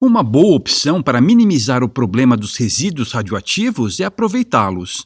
Uma boa opção para minimizar o problema dos resíduos radioativos é aproveitá-los.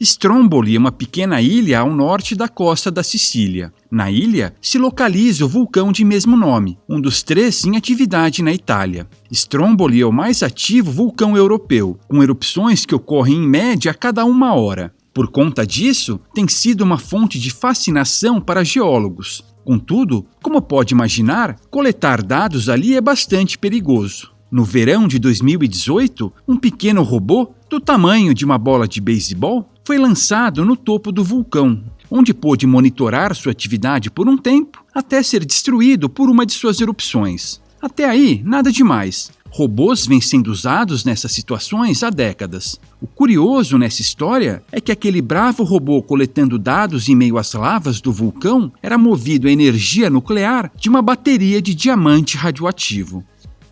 Stromboli é uma pequena ilha ao norte da costa da Sicília. Na ilha se localiza o vulcão de mesmo nome, um dos três em atividade na Itália. Stromboli é o mais ativo vulcão europeu, com erupções que ocorrem em média a cada uma hora. Por conta disso, tem sido uma fonte de fascinação para geólogos. Contudo, como pode imaginar, coletar dados ali é bastante perigoso. No verão de 2018, um pequeno robô do tamanho de uma bola de beisebol foi lançado no topo do vulcão, onde pôde monitorar sua atividade por um tempo até ser destruído por uma de suas erupções. Até aí, nada demais. Robôs vêm sendo usados nessas situações há décadas. O curioso nessa história é que aquele bravo robô coletando dados em meio às lavas do vulcão era movido a energia nuclear de uma bateria de diamante radioativo.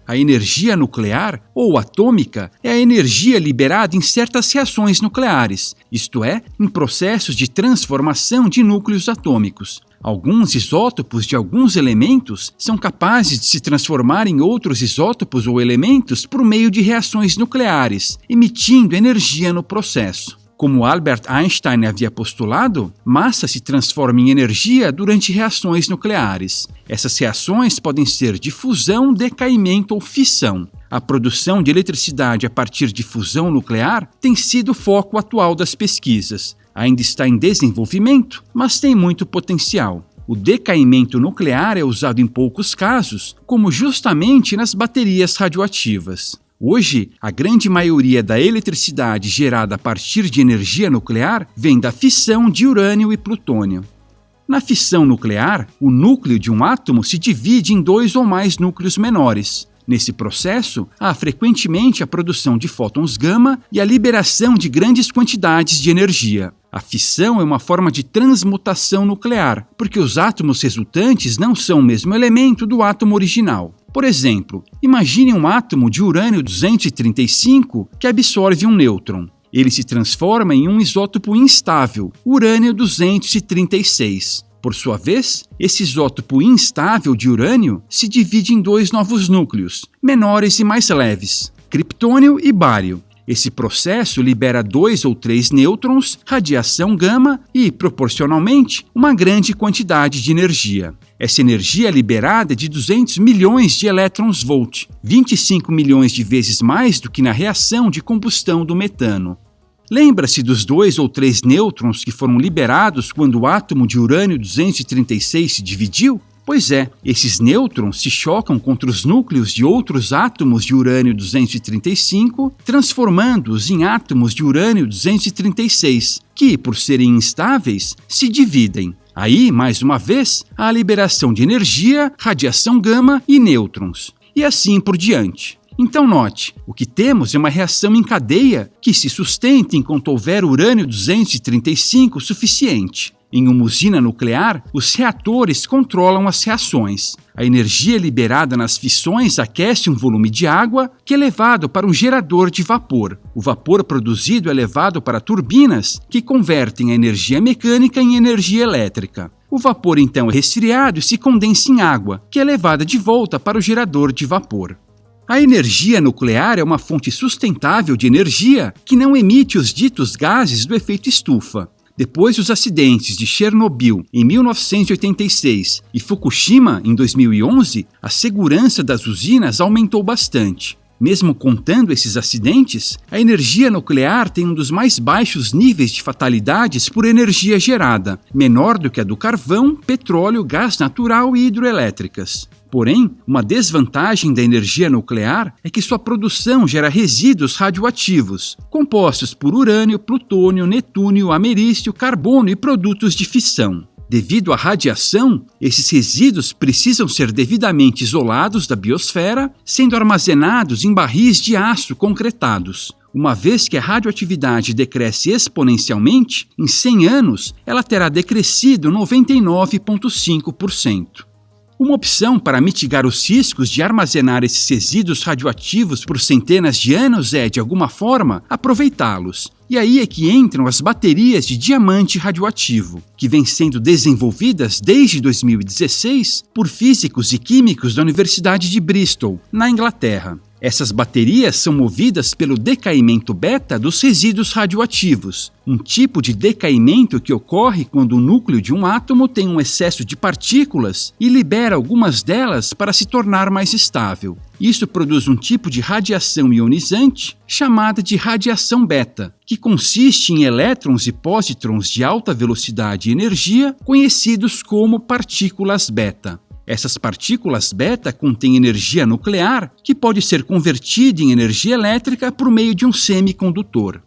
A energia nuclear ou atômica é a energia liberada em certas reações nucleares, isto é, em processos de transformação de núcleos atômicos. Alguns isótopos de alguns elementos são capazes de se transformar em outros isótopos ou elementos por meio de reações nucleares, emitindo energia no processo. Como Albert Einstein havia postulado, massa se transforma em energia durante reações nucleares. Essas reações podem ser de fusão, decaimento ou fissão. A produção de eletricidade a partir de fusão nuclear tem sido o foco atual das pesquisas. Ainda está em desenvolvimento, mas tem muito potencial. O decaimento nuclear é usado em poucos casos, como justamente nas baterias radioativas. Hoje, a grande maioria da eletricidade gerada a partir de energia nuclear vem da fissão de urânio e plutônio. Na fissão nuclear, o núcleo de um átomo se divide em dois ou mais núcleos menores. Nesse processo, há frequentemente a produção de fótons gama e a liberação de grandes quantidades de energia. A fissão é uma forma de transmutação nuclear, porque os átomos resultantes não são o mesmo elemento do átomo original. Por exemplo, imagine um átomo de urânio 235 que absorve um nêutron. Ele se transforma em um isótopo instável, urânio 236. Por sua vez, esse isótopo instável de urânio se divide em dois novos núcleos, menores e mais leves, criptônio e bário. Esse processo libera dois ou três nêutrons, radiação gama e, proporcionalmente, uma grande quantidade de energia. Essa energia liberada é de 200 milhões de elétrons-volt, 25 milhões de vezes mais do que na reação de combustão do metano. Lembra-se dos dois ou três nêutrons que foram liberados quando o átomo de urânio 236 se dividiu? Pois é, esses nêutrons se chocam contra os núcleos de outros átomos de urânio 235, transformando-os em átomos de urânio 236, que, por serem instáveis, se dividem. Aí, mais uma vez, há a liberação de energia, radiação gama e nêutrons. E assim por diante. Então note, o que temos é uma reação em cadeia que se sustenta enquanto houver urânio 235 suficiente. Em uma usina nuclear, os reatores controlam as reações. A energia liberada nas fissões aquece um volume de água que é levado para um gerador de vapor. O vapor produzido é levado para turbinas que convertem a energia mecânica em energia elétrica. O vapor então é resfriado e se condensa em água, que é levada de volta para o gerador de vapor. A energia nuclear é uma fonte sustentável de energia que não emite os ditos gases do efeito estufa. Depois dos acidentes de Chernobyl em 1986 e Fukushima em 2011, a segurança das usinas aumentou bastante. Mesmo contando esses acidentes, a energia nuclear tem um dos mais baixos níveis de fatalidades por energia gerada, menor do que a do carvão, petróleo, gás natural e hidroelétricas. Porém, uma desvantagem da energia nuclear é que sua produção gera resíduos radioativos, compostos por urânio, plutônio, netúnio, ameristio, carbono e produtos de fissão. Devido à radiação, esses resíduos precisam ser devidamente isolados da biosfera, sendo armazenados em barris de aço concretados. Uma vez que a radioatividade decresce exponencialmente, em 100 anos ela terá decrescido 99,5%. Uma opção para mitigar os riscos de armazenar esses resíduos radioativos por centenas de anos é, de alguma forma, aproveitá-los. E aí é que entram as baterias de diamante radioativo, que vêm sendo desenvolvidas desde 2016 por físicos e químicos da Universidade de Bristol, na Inglaterra. Essas baterias são movidas pelo decaimento beta dos resíduos radioativos, um tipo de decaimento que ocorre quando o núcleo de um átomo tem um excesso de partículas e libera algumas delas para se tornar mais estável. Isso produz um tipo de radiação ionizante chamada de radiação beta, que consiste em elétrons e pósitrons de alta velocidade e energia, conhecidos como partículas beta. Essas partículas beta contêm energia nuclear que pode ser convertida em energia elétrica por meio de um semicondutor.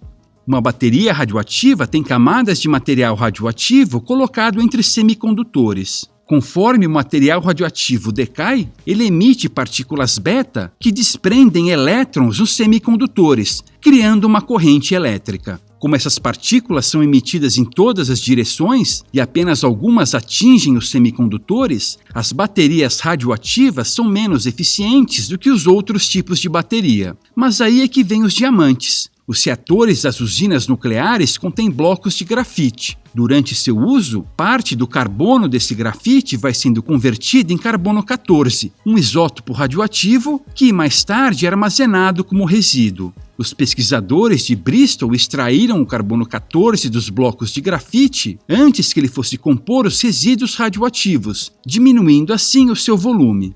Uma bateria radioativa tem camadas de material radioativo colocado entre semicondutores. Conforme o material radioativo decai, ele emite partículas beta que desprendem elétrons nos semicondutores, criando uma corrente elétrica. Como essas partículas são emitidas em todas as direções e apenas algumas atingem os semicondutores, as baterias radioativas são menos eficientes do que os outros tipos de bateria. Mas aí é que vem os diamantes. Os reatores das usinas nucleares contêm blocos de grafite. Durante seu uso, parte do carbono desse grafite vai sendo convertido em carbono 14, um isótopo radioativo que mais tarde é armazenado como resíduo. Os pesquisadores de Bristol extraíram o carbono 14 dos blocos de grafite antes que ele fosse compor os resíduos radioativos, diminuindo assim o seu volume.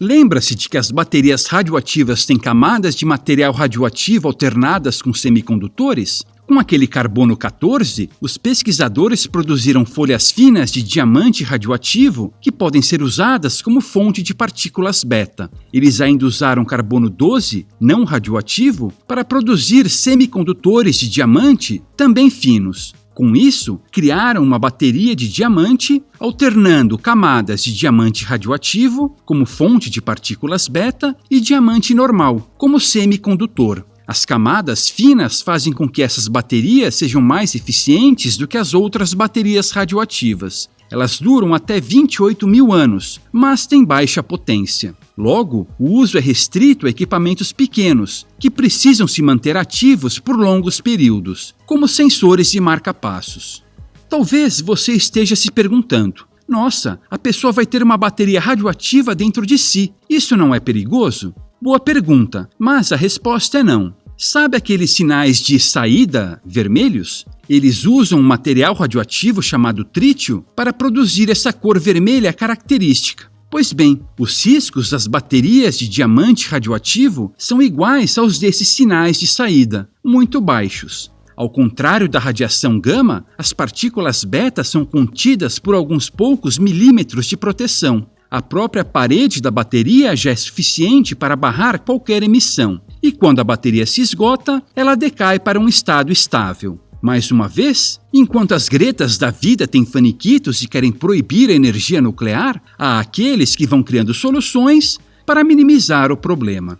Lembra-se de que as baterias radioativas têm camadas de material radioativo alternadas com semicondutores? Com aquele carbono 14, os pesquisadores produziram folhas finas de diamante radioativo que podem ser usadas como fonte de partículas beta. Eles ainda usaram carbono 12, não radioativo, para produzir semicondutores de diamante também finos. Com isso, criaram uma bateria de diamante, alternando camadas de diamante radioativo, como fonte de partículas beta, e diamante normal, como semicondutor. As camadas finas fazem com que essas baterias sejam mais eficientes do que as outras baterias radioativas. Elas duram até 28 mil anos, mas têm baixa potência. Logo, o uso é restrito a equipamentos pequenos, que precisam se manter ativos por longos períodos, como sensores de marca-passos. Talvez você esteja se perguntando: nossa, a pessoa vai ter uma bateria radioativa dentro de si, isso não é perigoso? Boa pergunta, mas a resposta é não. Sabe aqueles sinais de saída vermelhos? Eles usam um material radioativo chamado trítio para produzir essa cor vermelha característica. Pois bem, os riscos das baterias de diamante radioativo são iguais aos desses sinais de saída, muito baixos. Ao contrário da radiação gama, as partículas beta são contidas por alguns poucos milímetros de proteção. A própria parede da bateria já é suficiente para barrar qualquer emissão e quando a bateria se esgota, ela decai para um estado estável. Mais uma vez, enquanto as gretas da vida têm faniquitos e querem proibir a energia nuclear, há aqueles que vão criando soluções para minimizar o problema.